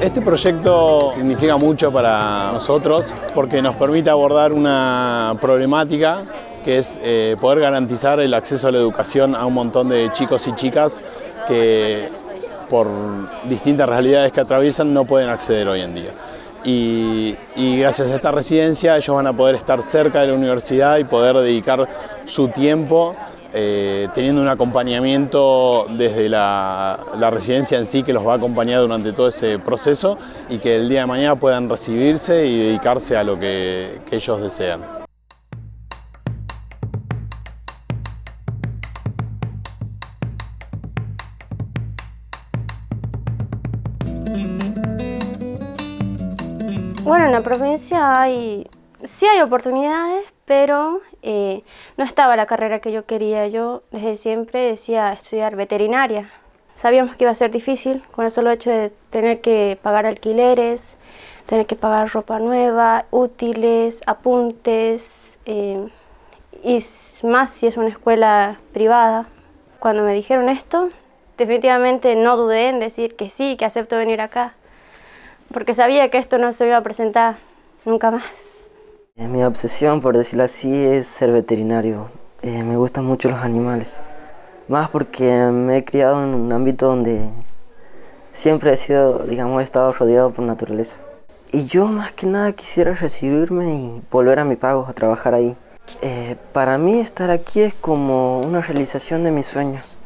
Este proyecto significa mucho para nosotros porque nos permite abordar una problemática que es eh, poder garantizar el acceso a la educación a un montón de chicos y chicas que por distintas realidades que atraviesan no pueden acceder hoy en día. Y, gracias a esta residencia ellos van a poder estar cerca de la universidad y poder dedicar su tiempo eh, teniendo un acompañamiento desde la, residencia en sí que los va a acompañar durante todo ese proceso y que el día de mañana puedan recibirse y dedicarse a lo que ellos desean. Bueno, en la provincia hay, sí hay oportunidades, pero eh, no estaba la carrera que yo quería. Yo desde siempre decía estudiar veterinaria. Sabíamos que iba a ser difícil con el solo hecho de tener que pagar alquileres, tener que pagar ropa nueva, útiles, apuntes, eh, y más si es una escuela privada. Cuando me dijeron esto, definitivamente no dudé en decir que sí, que acepto venir acá, porque sabía que esto no se iba a presentar nunca más. Eh, mi obsesión, por decirlo así, es ser veterinario. Eh, me gustan mucho los animales. Más porque me he criado en un ámbito donde siempre he sido, digamos, he estado rodeado por naturaleza. Y yo más que nada quisiera recibirme y volver a mi pago, a trabajar ahí. Eh, para mí estar aquí es como una realización de mis sueños.